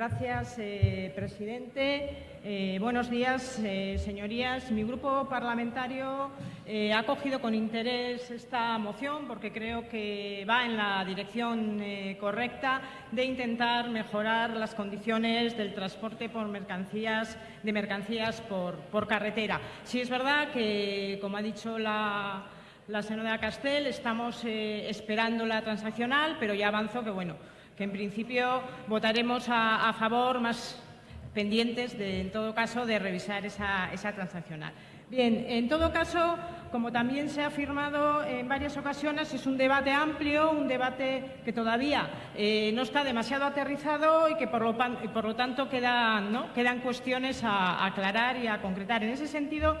Gracias, eh, presidente. Eh, buenos días, eh, señorías. Mi grupo parlamentario ha acogido con interés esta moción porque creo que va en la dirección correcta de intentar mejorar las condiciones del transporte por mercancías, de mercancías por, carretera. Sí es verdad que, como ha dicho la, la señora Castel, estamos esperando la transaccional, pero ya avanzo que, bueno, que en principio votaremos a, favor, más pendientes, de, en todo caso, de revisar esa, transaccional. Bien, en todo caso, como también se ha afirmado en varias ocasiones, es un debate amplio, un debate que todavía eh, no está demasiado aterrizado y que por lo, tanto quedan, ¿no? quedan cuestiones a aclarar y a concretar. En ese sentido,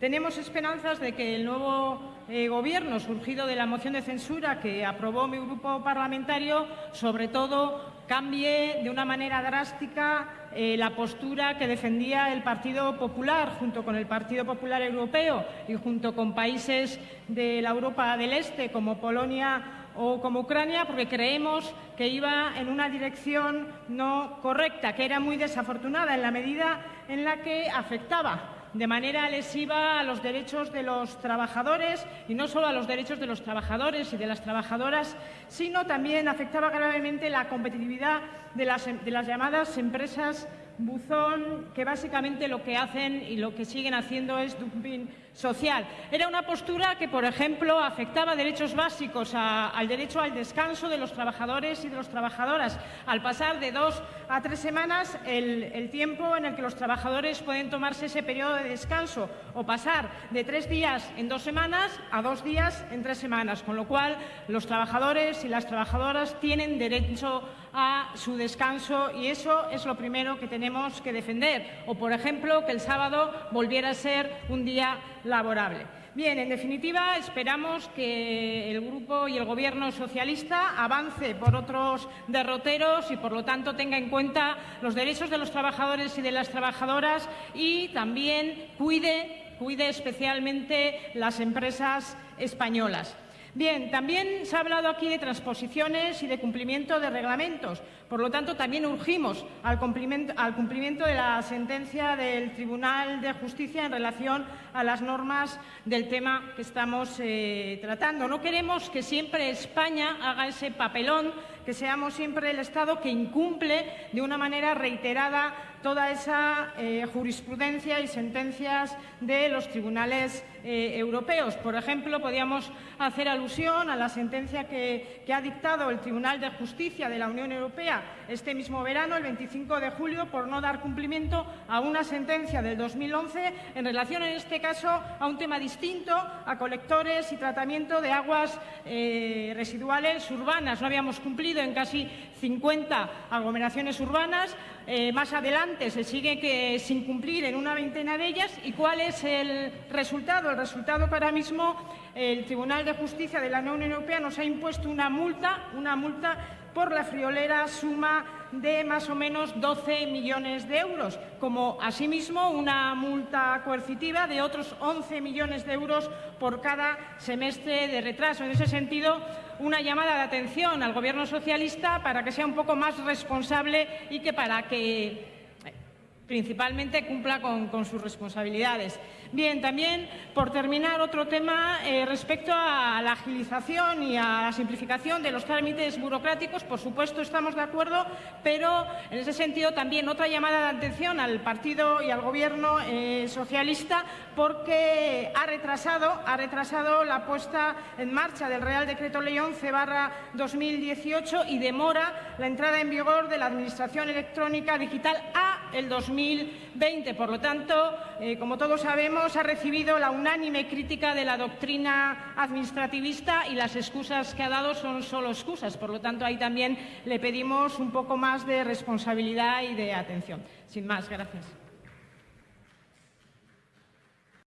tenemos esperanzas de que el nuevo eh, Gobierno, surgido de la moción de censura que aprobó mi grupo parlamentario, sobre todo cambie de una manera drástica eh, la postura que defendía el Partido Popular junto con el Partido Popular Europeo y junto con países de la Europa del Este como Polonia o como Ucrania, porque creemos que iba en una dirección no correcta, que era muy desafortunada en la medida en la que afectaba de manera lesiva a los derechos de los trabajadores y no solo a los derechos de los trabajadores y de las trabajadoras, sino también afectaba gravemente la competitividad de las, de las llamadas empresas buzón, que básicamente lo que hacen y lo que siguen haciendo es dumping social. Era una postura que, por ejemplo, afectaba derechos básicos al derecho al descanso de los trabajadores y de las trabajadoras. Al pasar de dos a tres semanas el, tiempo en el que los trabajadores pueden tomarse ese periodo de descanso o pasar de tres días en dos semanas a dos días en tres semanas, con lo cual los trabajadores y las trabajadoras tienen derecho a su descanso y eso es lo primero que tenemos que defender. O, por ejemplo, que el sábado volviera a ser un día laborable. Bien, en definitiva, esperamos que el Grupo y el Gobierno socialista avance por otros derroteros y, por lo tanto, tenga en cuenta los derechos de los trabajadores y de las trabajadoras y también cuide, cuide especialmente las empresas españolas. Bien, también se ha hablado aquí de transposiciones y de cumplimiento de reglamentos. Por lo tanto, también urgimos al cumplimiento, de la sentencia del Tribunal de Justicia en relación a las normas del tema que estamos eh, tratando. No queremos que siempre España haga ese papelón, que seamos siempre el Estado que incumple de una manera reiterada toda esa eh, jurisprudencia y sentencias de los tribunales eh, europeos. Por ejemplo, podríamos hacer alusión a la sentencia que, ha dictado el Tribunal de Justicia de la Unión Europea este mismo verano, el 25 de julio, por no dar cumplimiento a una sentencia del 2011 en relación, en este caso, a un tema distinto, a colectores y tratamiento de aguas eh, residuales urbanas. No habíamos cumplido en casi 50 aglomeraciones urbanas. más adelante se sigue que, sin cumplir en una veintena de ellas. ¿Y cuál es el resultado? El resultado que ahora mismo el Tribunal de Justicia de la Unión Europea nos ha impuesto una multa, una multa por la friolera suma de más o menos 12 millones de euros, como asimismo una multa coercitiva de otros 11 millones de euros por cada semestre de retraso. En ese sentido, una llamada de atención al Gobierno socialista para que sea un poco más responsable y que para que principalmente cumpla con, sus responsabilidades. Bien, también por terminar otro tema eh, respecto a la agilización y a la simplificación de los trámites burocráticos, por supuesto estamos de acuerdo, pero en ese sentido también otra llamada de atención al partido y al gobierno eh, socialista porque ha retrasado, ha retrasado la puesta en marcha del Real Decreto Ley 11 barra 2018 y demora la entrada en vigor de la Administración Electrónica Digital a el 2018. 2020. Por lo tanto, eh, como todos sabemos, ha recibido la unánime crítica de la doctrina administrativista y las excusas que ha dado son solo excusas. Por lo tanto, ahí también le pedimos un poco más de responsabilidad y de atención. Sin más, gracias.